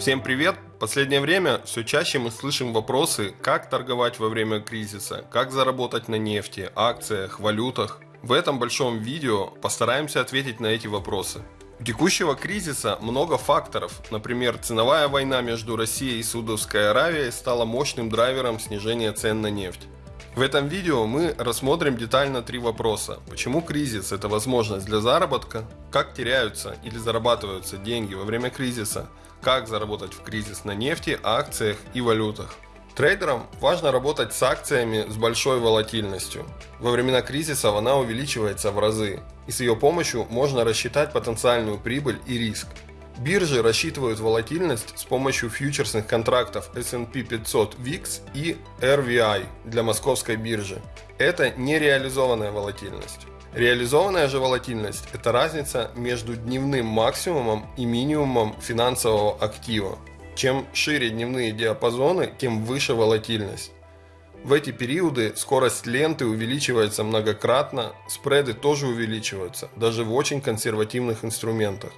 Всем привет! В последнее время все чаще мы слышим вопросы, как торговать во время кризиса, как заработать на нефти, акциях, валютах. В этом большом видео постараемся ответить на эти вопросы. У текущего кризиса много факторов. Например, ценовая война между Россией и Саудовской Аравией стала мощным драйвером снижения цен на нефть. В этом видео мы рассмотрим детально три вопроса. Почему кризис – это возможность для заработка? Как теряются или зарабатываются деньги во время кризиса? Как заработать в кризис на нефти, акциях и валютах? Трейдерам важно работать с акциями с большой волатильностью. Во времена кризиса она увеличивается в разы, и с ее помощью можно рассчитать потенциальную прибыль и риск. Биржи рассчитывают волатильность с помощью фьючерсных контрактов S&P 500 VIX и RVI для московской биржи. Это нереализованная волатильность. Реализованная же волатильность – это разница между дневным максимумом и минимумом финансового актива. Чем шире дневные диапазоны, тем выше волатильность. В эти периоды скорость ленты увеличивается многократно, спреды тоже увеличиваются, даже в очень консервативных инструментах.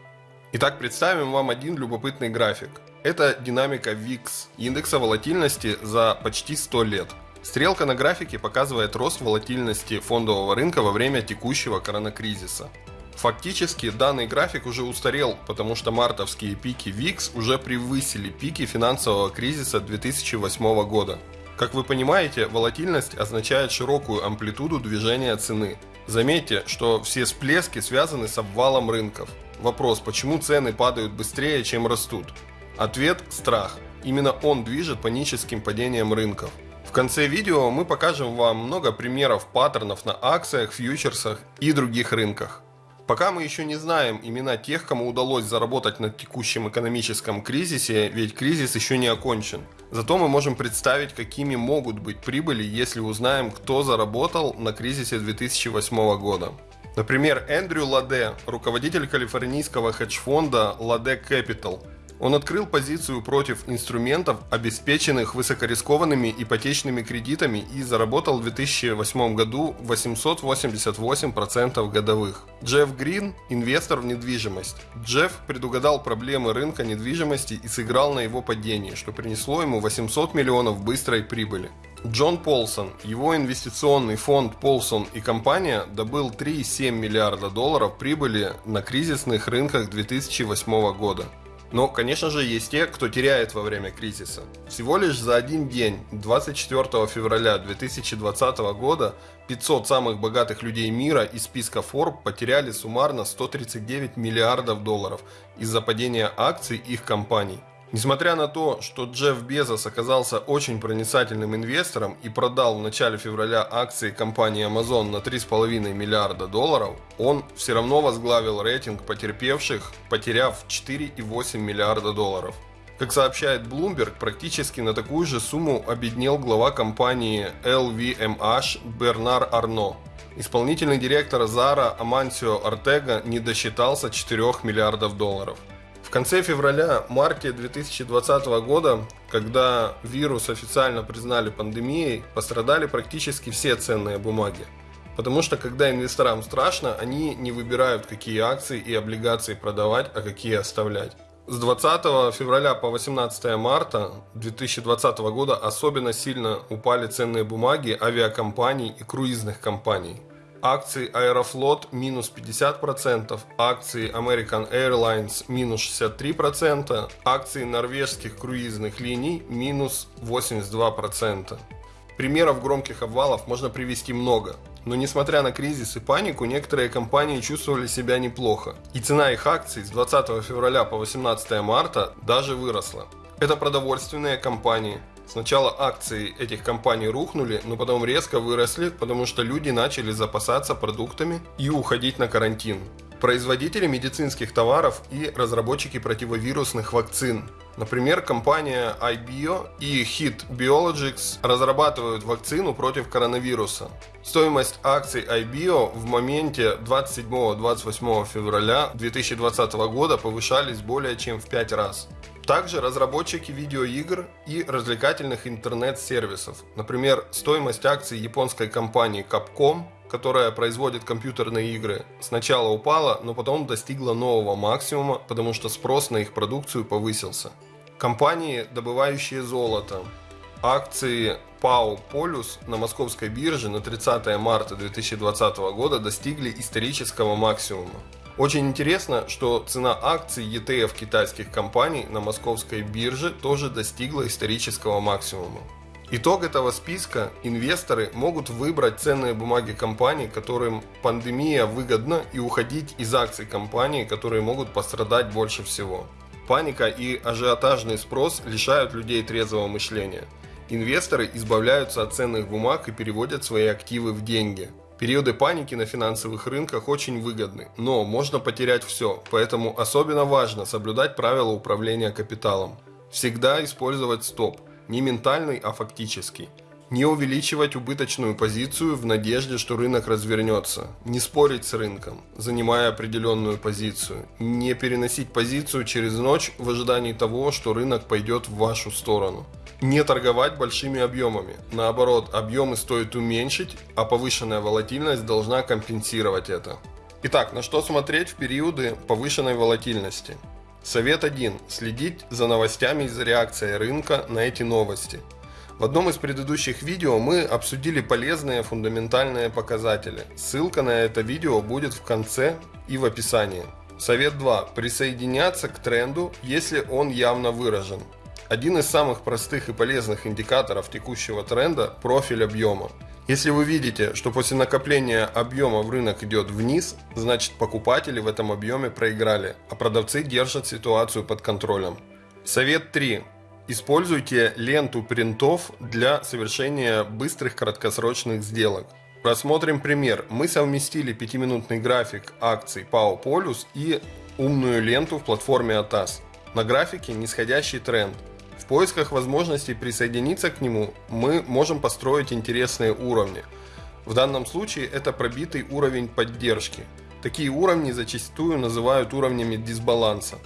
Итак, представим вам один любопытный график. Это динамика VIX, индекса волатильности за почти 100 лет. Стрелка на графике показывает рост волатильности фондового рынка во время текущего коронакризиса. Фактически данный график уже устарел, потому что мартовские пики VIX уже превысили пики финансового кризиса 2008 года. Как вы понимаете, волатильность означает широкую амплитуду движения цены. Заметьте, что все всплески связаны с обвалом рынков. Вопрос, почему цены падают быстрее, чем растут? Ответ – страх. Именно он движет паническим падением рынков. В конце видео мы покажем вам много примеров паттернов на акциях, фьючерсах и других рынках. Пока мы еще не знаем имена тех, кому удалось заработать на текущем экономическом кризисе, ведь кризис еще не окончен. Зато мы можем представить, какими могут быть прибыли, если узнаем, кто заработал на кризисе 2008 года. Например, Эндрю Ладе, руководитель калифорнийского хедж-фонда Ладе Capital, он открыл позицию против инструментов, обеспеченных высокорискованными ипотечными кредитами и заработал в 2008 году 888% годовых. Джефф Грин – инвестор в недвижимость. Джефф предугадал проблемы рынка недвижимости и сыграл на его падении, что принесло ему 800 миллионов быстрой прибыли. Джон Полсон, его инвестиционный фонд Полсон и компания добыл 3,7 миллиарда долларов прибыли на кризисных рынках 2008 года. Но, конечно же, есть те, кто теряет во время кризиса. Всего лишь за один день, 24 февраля 2020 года, 500 самых богатых людей мира из списка Forbes потеряли суммарно 139 миллиардов долларов из-за падения акций их компаний. Несмотря на то, что Джефф Безос оказался очень проницательным инвестором и продал в начале февраля акции компании Amazon на 3,5 миллиарда долларов, он все равно возглавил рейтинг потерпевших, потеряв 4,8 миллиарда долларов. Как сообщает Bloomberg, практически на такую же сумму обеднел глава компании LVMH Бернар Арно. Исполнительный директор Zara Амансио Артега не досчитался 4 миллиардов долларов конце февраля-марте 2020 года, когда вирус официально признали пандемией, пострадали практически все ценные бумаги. Потому что когда инвесторам страшно, они не выбирают, какие акции и облигации продавать, а какие оставлять. С 20 февраля по 18 марта 2020 года особенно сильно упали ценные бумаги авиакомпаний и круизных компаний акции Аэрофлот минус 50%, акции American Airlines минус 63%, акции норвежских круизных линий минус 82%. Примеров громких обвалов можно привести много. Но несмотря на кризис и панику, некоторые компании чувствовали себя неплохо. И цена их акций с 20 февраля по 18 марта даже выросла. Это продовольственные компании, Сначала акции этих компаний рухнули, но потом резко выросли, потому что люди начали запасаться продуктами и уходить на карантин. Производители медицинских товаров и разработчики противовирусных вакцин. Например, компания iBio и Hit Biologics разрабатывают вакцину против коронавируса. Стоимость акций iBio в моменте 27-28 февраля 2020 года повышались более чем в 5 раз. Также разработчики видеоигр и развлекательных интернет-сервисов. Например, стоимость акций японской компании Capcom, которая производит компьютерные игры, сначала упала, но потом достигла нового максимума, потому что спрос на их продукцию повысился. Компании, добывающие золото. Акции ПАО «Полюс» на московской бирже на 30 марта 2020 года достигли исторического максимума. Очень интересно, что цена акций ETF китайских компаний на московской бирже тоже достигла исторического максимума. Итог этого списка – инвесторы могут выбрать ценные бумаги компаний, которым пандемия выгодна, и уходить из акций компаний, которые могут пострадать больше всего. Паника и ажиотажный спрос лишают людей трезвого мышления. Инвесторы избавляются от ценных бумаг и переводят свои активы в деньги. Периоды паники на финансовых рынках очень выгодны, но можно потерять все, поэтому особенно важно соблюдать правила управления капиталом. Всегда использовать стоп – не ментальный, а фактический. Не увеличивать убыточную позицию в надежде, что рынок развернется. Не спорить с рынком, занимая определенную позицию. Не переносить позицию через ночь в ожидании того, что рынок пойдет в вашу сторону. Не торговать большими объемами. Наоборот, объемы стоит уменьшить, а повышенная волатильность должна компенсировать это. Итак, на что смотреть в периоды повышенной волатильности? Совет 1. Следить за новостями и за реакцией рынка на эти новости. В одном из предыдущих видео мы обсудили полезные фундаментальные показатели. Ссылка на это видео будет в конце и в описании. Совет 2. Присоединяться к тренду, если он явно выражен. Один из самых простых и полезных индикаторов текущего тренда – профиль объема. Если вы видите, что после накопления объема в рынок идет вниз, значит покупатели в этом объеме проиграли, а продавцы держат ситуацию под контролем. Совет 3. Используйте ленту принтов для совершения быстрых краткосрочных сделок. Рассмотрим пример. Мы совместили 5-минутный график акций ПАО Полюс и умную ленту в платформе ATAS. На графике нисходящий тренд – в поисках возможностей присоединиться к нему мы можем построить интересные уровни. В данном случае это пробитый уровень поддержки. Такие уровни зачастую называют уровнями дисбаланса.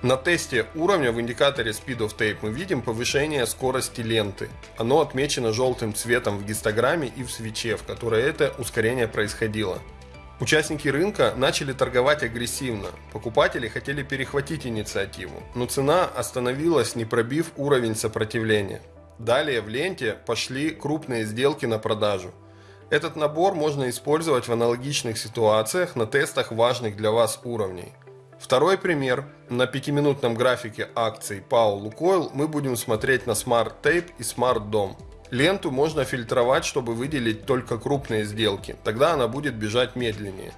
На тесте уровня в индикаторе Speed of Tape мы видим повышение скорости ленты. Оно отмечено желтым цветом в гистограмме и в свече, в которой это ускорение происходило. Участники рынка начали торговать агрессивно. Покупатели хотели перехватить инициативу, но цена остановилась, не пробив уровень сопротивления. Далее в ленте пошли крупные сделки на продажу. Этот набор можно использовать в аналогичных ситуациях на тестах важных для вас уровней. Второй пример. На 5-минутном графике акций PAO Lukoil мы будем смотреть на Smart Tape и Smart Dom. Ленту можно фильтровать, чтобы выделить только крупные сделки, тогда она будет бежать медленнее.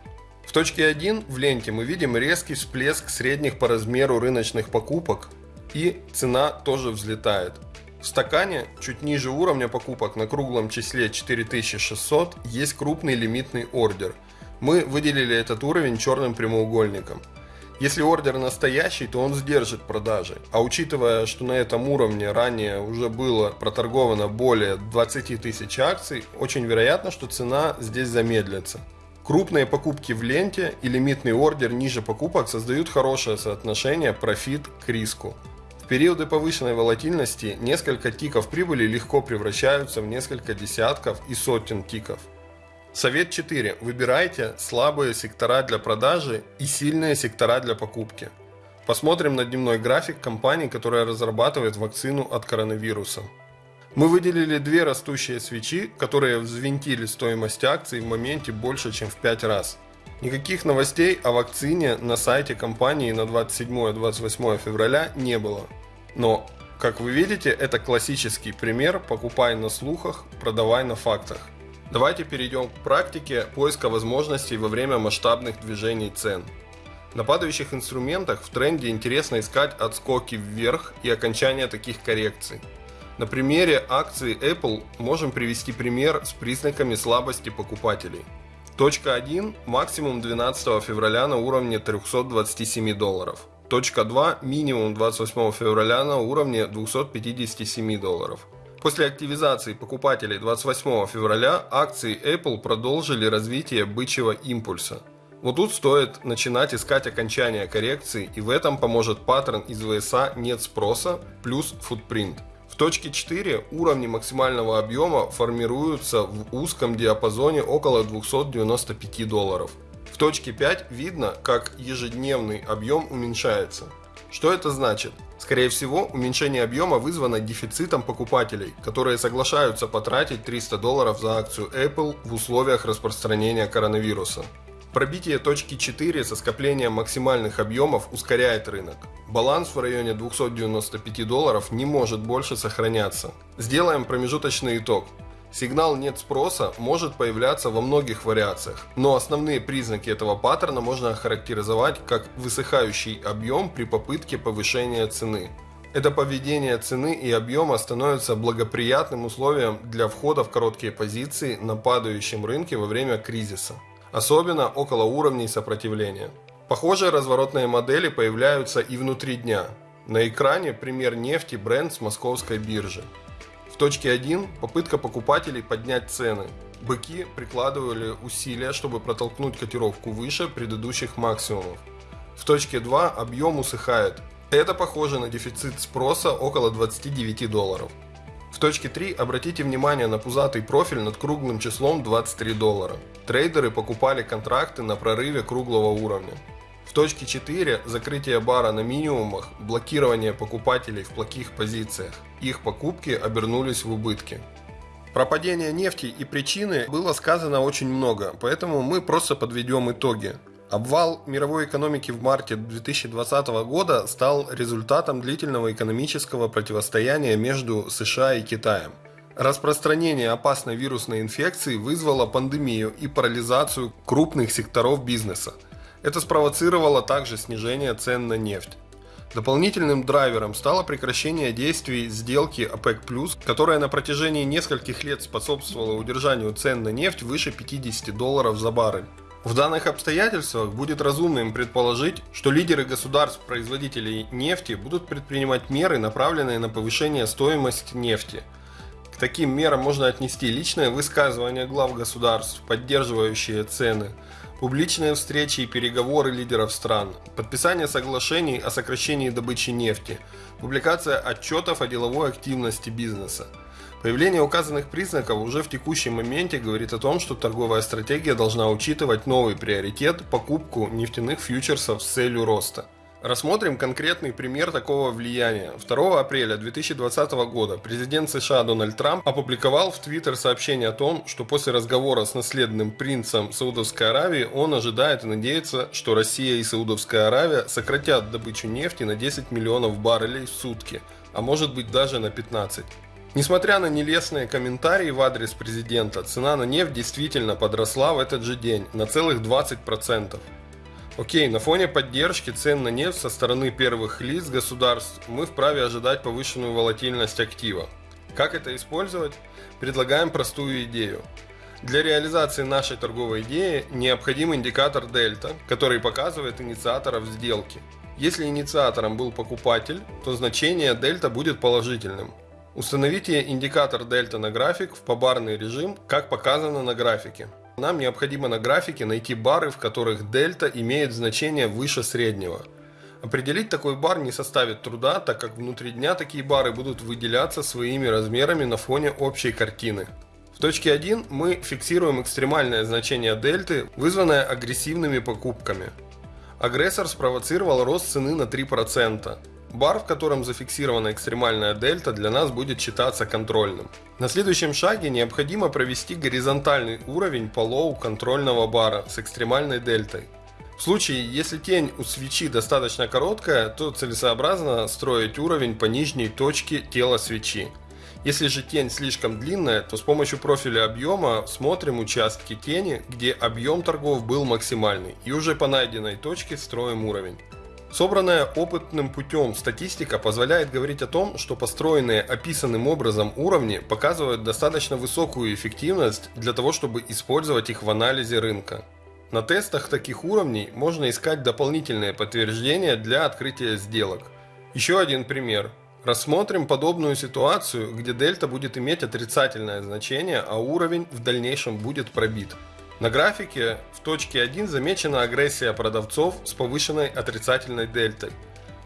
В точке 1 в ленте мы видим резкий всплеск средних по размеру рыночных покупок и цена тоже взлетает. В стакане, чуть ниже уровня покупок на круглом числе 4600, есть крупный лимитный ордер. Мы выделили этот уровень черным прямоугольником. Если ордер настоящий, то он сдержит продажи. А учитывая, что на этом уровне ранее уже было проторговано более 20 тысяч акций, очень вероятно, что цена здесь замедлится. Крупные покупки в ленте и лимитный ордер ниже покупок создают хорошее соотношение профит к риску. В периоды повышенной волатильности несколько тиков прибыли легко превращаются в несколько десятков и сотен тиков. Совет 4. Выбирайте слабые сектора для продажи и сильные сектора для покупки. Посмотрим на дневной график компании, которая разрабатывает вакцину от коронавируса. Мы выделили две растущие свечи, которые взвинтили стоимость акций в моменте больше, чем в 5 раз. Никаких новостей о вакцине на сайте компании на 27-28 февраля не было. Но, как вы видите, это классический пример «покупай на слухах, продавай на фактах». Давайте перейдем к практике поиска возможностей во время масштабных движений цен. На падающих инструментах в тренде интересно искать отскоки вверх и окончание таких коррекций. На примере акции Apple можем привести пример с признаками слабости покупателей. Точка 1 – максимум 12 февраля на уровне 327 долларов. Точка 2 – минимум 28 февраля на уровне 257 долларов. После активизации покупателей 28 февраля акции Apple продолжили развитие бычьего импульса. Вот тут стоит начинать искать окончание коррекции и в этом поможет паттерн из VSA нет спроса плюс footprint. В точке 4 уровни максимального объема формируются в узком диапазоне около 295 долларов. В точке 5 видно, как ежедневный объем уменьшается. Что это значит? Скорее всего, уменьшение объема вызвано дефицитом покупателей, которые соглашаются потратить 300 долларов за акцию Apple в условиях распространения коронавируса. Пробитие точки 4 со скоплением максимальных объемов ускоряет рынок. Баланс в районе 295 долларов не может больше сохраняться. Сделаем промежуточный итог. Сигнал «нет спроса» может появляться во многих вариациях, но основные признаки этого паттерна можно охарактеризовать как высыхающий объем при попытке повышения цены. Это поведение цены и объема становится благоприятным условием для входа в короткие позиции на падающем рынке во время кризиса, особенно около уровней сопротивления. Похожие разворотные модели появляются и внутри дня. На экране пример нефти бренд с московской биржи точке 1 попытка покупателей поднять цены. Быки прикладывали усилия, чтобы протолкнуть котировку выше предыдущих максимумов. В точке 2 объем усыхает. Это похоже на дефицит спроса около 29 долларов. В точке 3 обратите внимание на пузатый профиль над круглым числом 23 доллара. Трейдеры покупали контракты на прорыве круглого уровня. В точке 4 закрытие бара на минимумах, блокирование покупателей в плохих позициях. Их покупки обернулись в убытки. Про падение нефти и причины было сказано очень много, поэтому мы просто подведем итоги. Обвал мировой экономики в марте 2020 года стал результатом длительного экономического противостояния между США и Китаем. Распространение опасной вирусной инфекции вызвало пандемию и парализацию крупных секторов бизнеса – это спровоцировало также снижение цен на нефть. Дополнительным драйвером стало прекращение действий сделки ОПЕК+, которая на протяжении нескольких лет способствовала удержанию цен на нефть выше 50 долларов за баррель. В данных обстоятельствах будет разумным предположить, что лидеры государств-производителей нефти будут предпринимать меры, направленные на повышение стоимости нефти. К таким мерам можно отнести личное высказывание глав государств, поддерживающие цены, публичные встречи и переговоры лидеров стран, подписание соглашений о сокращении добычи нефти, публикация отчетов о деловой активности бизнеса. Появление указанных признаков уже в текущем моменте говорит о том, что торговая стратегия должна учитывать новый приоритет – покупку нефтяных фьючерсов с целью роста. Рассмотрим конкретный пример такого влияния. 2 апреля 2020 года президент США Дональд Трамп опубликовал в Твиттер сообщение о том, что после разговора с наследным принцем Саудовской Аравии он ожидает и надеется, что Россия и Саудовская Аравия сократят добычу нефти на 10 миллионов баррелей в сутки, а может быть даже на 15. Несмотря на нелестные комментарии в адрес президента, цена на нефть действительно подросла в этот же день на целых 20%. Окей, на фоне поддержки цен на нефть со стороны первых лиц государств мы вправе ожидать повышенную волатильность актива. Как это использовать? Предлагаем простую идею. Для реализации нашей торговой идеи необходим индикатор дельта, который показывает инициаторов сделки. Если инициатором был покупатель, то значение дельта будет положительным. Установите индикатор дельта на график в побарный режим, как показано на графике. Нам необходимо на графике найти бары, в которых дельта имеет значение выше среднего. Определить такой бар не составит труда, так как внутри дня такие бары будут выделяться своими размерами на фоне общей картины. В точке 1 мы фиксируем экстремальное значение дельты, вызванное агрессивными покупками. Агрессор спровоцировал рост цены на 3%. Бар, в котором зафиксирована экстремальная дельта, для нас будет считаться контрольным. На следующем шаге необходимо провести горизонтальный уровень по low контрольного бара с экстремальной дельтой. В случае, если тень у свечи достаточно короткая, то целесообразно строить уровень по нижней точке тела свечи. Если же тень слишком длинная, то с помощью профиля объема смотрим участки тени, где объем торгов был максимальный, и уже по найденной точке строим уровень. Собранная опытным путем статистика позволяет говорить о том, что построенные описанным образом уровни показывают достаточно высокую эффективность для того, чтобы использовать их в анализе рынка. На тестах таких уровней можно искать дополнительные подтверждения для открытия сделок. Еще один пример. Рассмотрим подобную ситуацию, где дельта будет иметь отрицательное значение, а уровень в дальнейшем будет пробит. На графике в точке 1 замечена агрессия продавцов с повышенной отрицательной дельтой.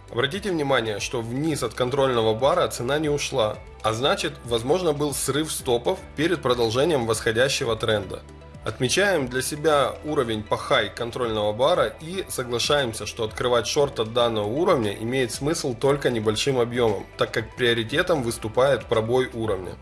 Обратите внимание, что вниз от контрольного бара цена не ушла, а значит, возможно был срыв стопов перед продолжением восходящего тренда. Отмечаем для себя уровень по хай контрольного бара и соглашаемся, что открывать шорт от данного уровня имеет смысл только небольшим объемом, так как приоритетом выступает пробой уровня.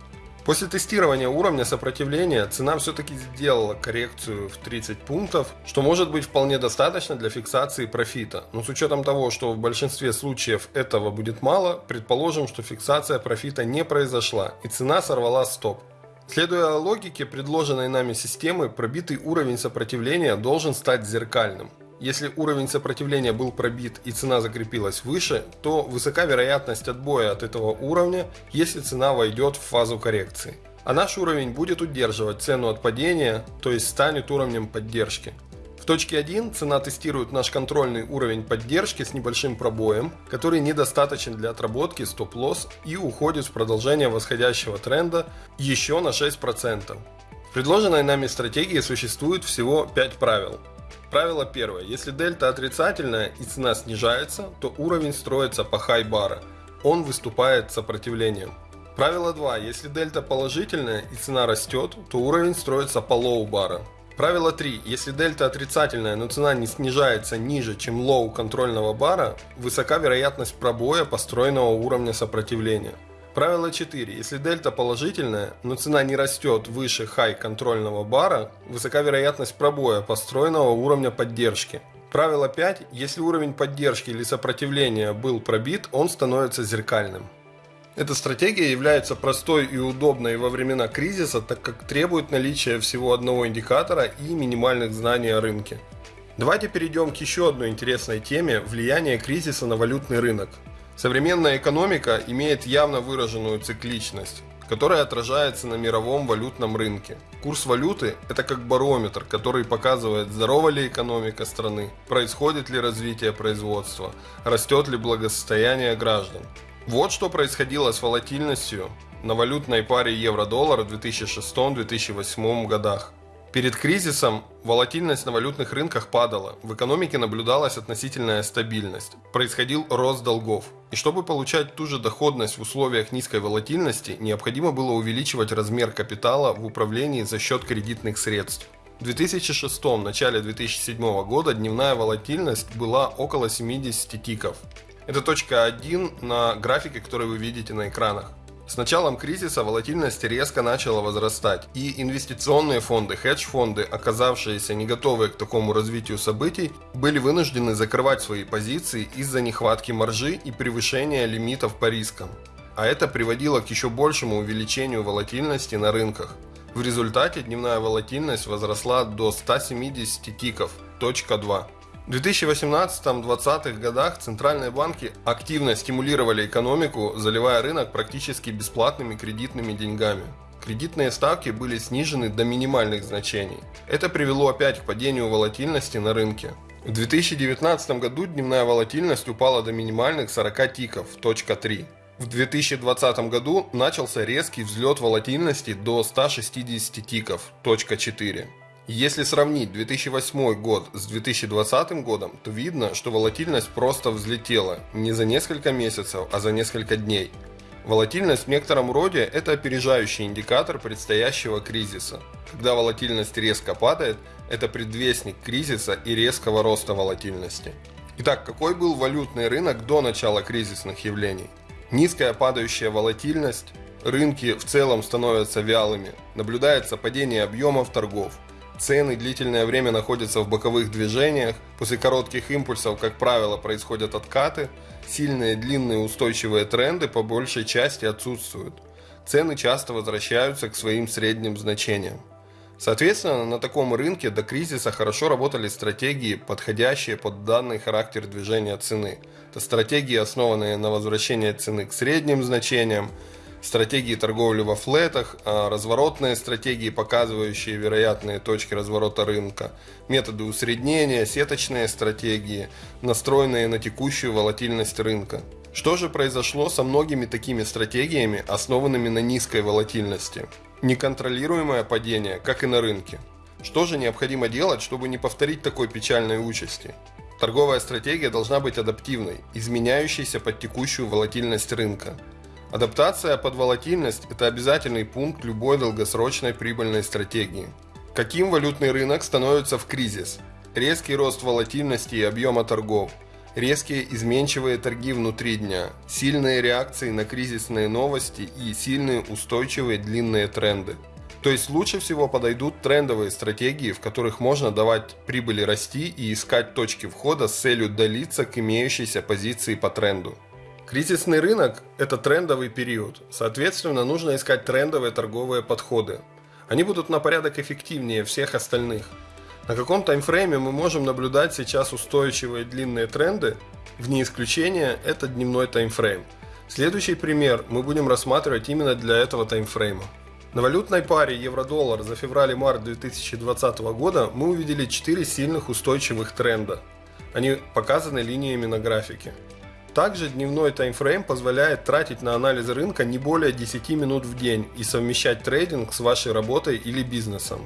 После тестирования уровня сопротивления цена все-таки сделала коррекцию в 30 пунктов, что может быть вполне достаточно для фиксации профита. Но с учетом того, что в большинстве случаев этого будет мало, предположим, что фиксация профита не произошла и цена сорвала стоп. Следуя логике предложенной нами системы, пробитый уровень сопротивления должен стать зеркальным. Если уровень сопротивления был пробит и цена закрепилась выше, то высока вероятность отбоя от этого уровня, если цена войдет в фазу коррекции. А наш уровень будет удерживать цену от падения, то есть станет уровнем поддержки. В точке 1 цена тестирует наш контрольный уровень поддержки с небольшим пробоем, который недостаточен для отработки стоп-лосс и уходит в продолжение восходящего тренда еще на 6%. В предложенной нами стратегии существует всего 5 правил – Правило первое. Если дельта отрицательная и цена снижается, то уровень строится по хай бара. Он выступает сопротивлением. Правило 2. Если дельта положительная и цена растет, то уровень строится по low бара. Правило 3. Если дельта отрицательная, но цена не снижается ниже, чем low контрольного бара, высока вероятность пробоя построенного уровня сопротивления. Правило 4. Если дельта положительная, но цена не растет выше хай контрольного бара, высока вероятность пробоя построенного уровня поддержки. Правило 5. Если уровень поддержки или сопротивления был пробит, он становится зеркальным. Эта стратегия является простой и удобной во времена кризиса, так как требует наличия всего одного индикатора и минимальных знаний о рынке. Давайте перейдем к еще одной интересной теме – влияние кризиса на валютный рынок. Современная экономика имеет явно выраженную цикличность, которая отражается на мировом валютном рынке. Курс валюты – это как барометр, который показывает, здорова ли экономика страны, происходит ли развитие производства, растет ли благосостояние граждан. Вот что происходило с волатильностью на валютной паре евро-доллар в 2006-2008 годах. Перед кризисом волатильность на валютных рынках падала, в экономике наблюдалась относительная стабильность, происходил рост долгов. И чтобы получать ту же доходность в условиях низкой волатильности, необходимо было увеличивать размер капитала в управлении за счет кредитных средств. В 2006 начале 2007 года дневная волатильность была около 70 тиков. Это точка 1 на графике, который вы видите на экранах. С началом кризиса волатильность резко начала возрастать, и инвестиционные фонды, хедж-фонды, оказавшиеся не готовые к такому развитию событий, были вынуждены закрывать свои позиции из-за нехватки маржи и превышения лимитов по рискам. А это приводило к еще большему увеличению волатильности на рынках. В результате дневная волатильность возросла до 170 тиков, точка 2. В 2018-2020 годах центральные банки активно стимулировали экономику, заливая рынок практически бесплатными кредитными деньгами. Кредитные ставки были снижены до минимальных значений. Это привело опять к падению волатильности на рынке. В 2019 году дневная волатильность упала до минимальных 40 тиков, точка 3. В 2020 году начался резкий взлет волатильности до 160 тиков, точка 4. Если сравнить 2008 год с 2020 годом, то видно, что волатильность просто взлетела не за несколько месяцев, а за несколько дней. Волатильность в некотором роде – это опережающий индикатор предстоящего кризиса. Когда волатильность резко падает, это предвестник кризиса и резкого роста волатильности. Итак, какой был валютный рынок до начала кризисных явлений? Низкая падающая волатильность, рынки в целом становятся вялыми, наблюдается падение объемов торгов – Цены длительное время находятся в боковых движениях. После коротких импульсов, как правило, происходят откаты. Сильные длинные устойчивые тренды по большей части отсутствуют. Цены часто возвращаются к своим средним значениям. Соответственно, на таком рынке до кризиса хорошо работали стратегии, подходящие под данный характер движения цены. Это стратегии, основанные на возвращении цены к средним значениям, стратегии торговли во флетах, а разворотные стратегии, показывающие вероятные точки разворота рынка, методы усреднения, сеточные стратегии, настроенные на текущую волатильность рынка. Что же произошло со многими такими стратегиями, основанными на низкой волатильности? Неконтролируемое падение, как и на рынке. Что же необходимо делать, чтобы не повторить такой печальной участи? Торговая стратегия должна быть адаптивной, изменяющейся под текущую волатильность рынка. Адаптация под волатильность – это обязательный пункт любой долгосрочной прибыльной стратегии. Каким валютный рынок становится в кризис? Резкий рост волатильности и объема торгов, резкие изменчивые торги внутри дня, сильные реакции на кризисные новости и сильные устойчивые длинные тренды. То есть лучше всего подойдут трендовые стратегии, в которых можно давать прибыли расти и искать точки входа с целью долиться к имеющейся позиции по тренду. Кризисный рынок – это трендовый период, соответственно нужно искать трендовые торговые подходы, они будут на порядок эффективнее всех остальных. На каком таймфрейме мы можем наблюдать сейчас устойчивые длинные тренды? Вне исключения это дневной таймфрейм. Следующий пример мы будем рассматривать именно для этого таймфрейма. На валютной паре евро-доллар за февраль и март 2020 года мы увидели 4 сильных устойчивых тренда. Они показаны линиями на графике. Также дневной таймфрейм позволяет тратить на анализ рынка не более 10 минут в день и совмещать трейдинг с вашей работой или бизнесом.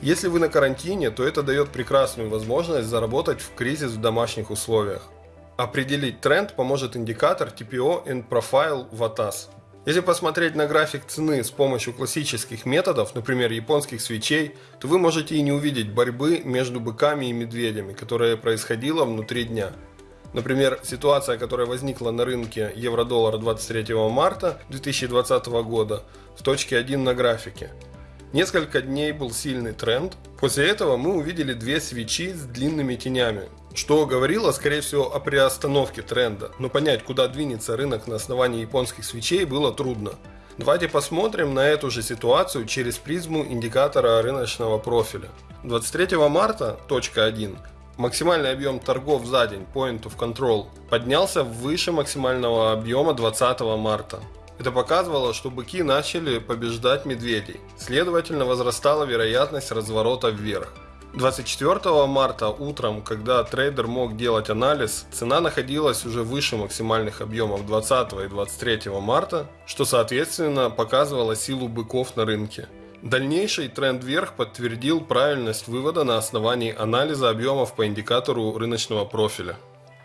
Если вы на карантине, то это дает прекрасную возможность заработать в кризис в домашних условиях. Определить тренд поможет индикатор TPO and Profile VATAS. Если посмотреть на график цены с помощью классических методов, например, японских свечей, то вы можете и не увидеть борьбы между быками и медведями, которая происходила внутри дня. Например, ситуация, которая возникла на рынке евро-доллара 23 марта 2020 года в точке 1 на графике. Несколько дней был сильный тренд. После этого мы увидели две свечи с длинными тенями, что говорило, скорее всего, о приостановке тренда. Но понять, куда двинется рынок на основании японских свечей, было трудно. Давайте посмотрим на эту же ситуацию через призму индикатора рыночного профиля. 23 марта, точка 1, Максимальный объем торгов за день, point of control, поднялся выше максимального объема 20 марта. Это показывало, что быки начали побеждать медведей. Следовательно, возрастала вероятность разворота вверх. 24 марта утром, когда трейдер мог делать анализ, цена находилась уже выше максимальных объемов 20 и 23 марта, что соответственно показывало силу быков на рынке. Дальнейший тренд вверх подтвердил правильность вывода на основании анализа объемов по индикатору рыночного профиля.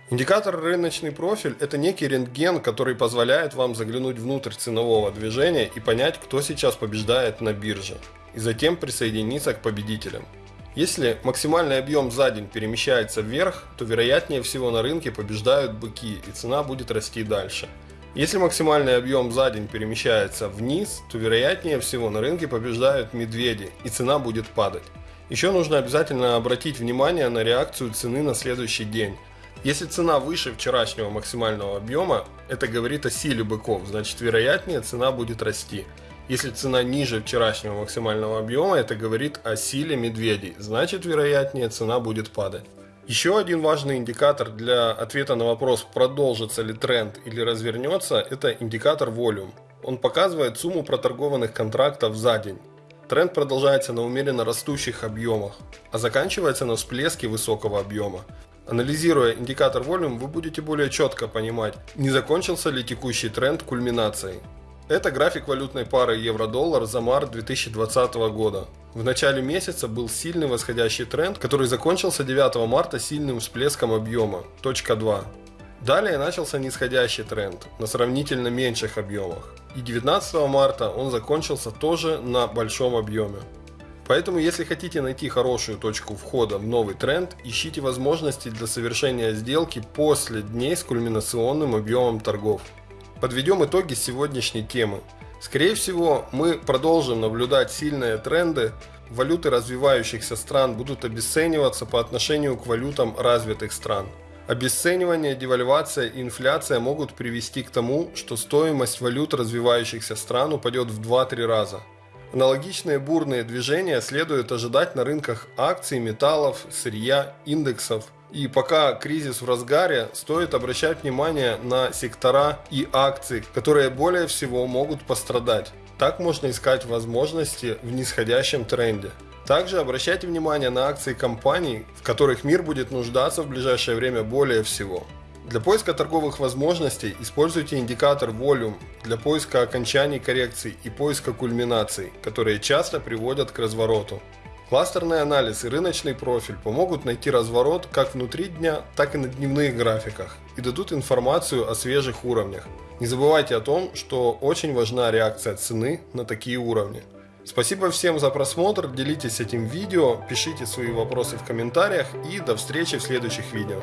Индикатор рыночный профиль – это некий рентген, который позволяет вам заглянуть внутрь ценового движения и понять, кто сейчас побеждает на бирже, и затем присоединиться к победителям. Если максимальный объем за день перемещается вверх, то вероятнее всего на рынке побеждают быки и цена будет расти дальше – если максимальный объем за день перемещается вниз, то вероятнее всего на рынке побеждают медведи и цена будет падать. Еще нужно обязательно обратить внимание на реакцию цены на следующий день. Если цена выше вчерашнего максимального объема, это говорит о силе быков, значит вероятнее цена будет расти. Если цена ниже вчерашнего максимального объема, это говорит о силе медведей, значит вероятнее цена будет падать. Еще один важный индикатор для ответа на вопрос, продолжится ли тренд или развернется, это индикатор Volume. Он показывает сумму проторгованных контрактов за день. Тренд продолжается на умеренно растущих объемах, а заканчивается на всплеске высокого объема. Анализируя индикатор Volume, вы будете более четко понимать, не закончился ли текущий тренд кульминацией. Это график валютной пары евро-доллар за март 2020 года. В начале месяца был сильный восходящий тренд, который закончился 9 марта сильным всплеском объема, точка 2. Далее начался нисходящий тренд на сравнительно меньших объемах. И 19 марта он закончился тоже на большом объеме. Поэтому, если хотите найти хорошую точку входа в новый тренд, ищите возможности для совершения сделки после дней с кульминационным объемом торгов. Подведем итоги сегодняшней темы. Скорее всего, мы продолжим наблюдать сильные тренды. Валюты развивающихся стран будут обесцениваться по отношению к валютам развитых стран. Обесценивание, девальвация и инфляция могут привести к тому, что стоимость валют развивающихся стран упадет в 2-3 раза. Аналогичные бурные движения следует ожидать на рынках акций, металлов, сырья, индексов – и пока кризис в разгаре, стоит обращать внимание на сектора и акции, которые более всего могут пострадать. Так можно искать возможности в нисходящем тренде. Также обращайте внимание на акции компаний, в которых мир будет нуждаться в ближайшее время более всего. Для поиска торговых возможностей используйте индикатор Volume для поиска окончаний коррекций и поиска кульминаций, которые часто приводят к развороту. Кластерный анализ и рыночный профиль помогут найти разворот как внутри дня, так и на дневных графиках и дадут информацию о свежих уровнях. Не забывайте о том, что очень важна реакция цены на такие уровни. Спасибо всем за просмотр, делитесь этим видео, пишите свои вопросы в комментариях и до встречи в следующих видео.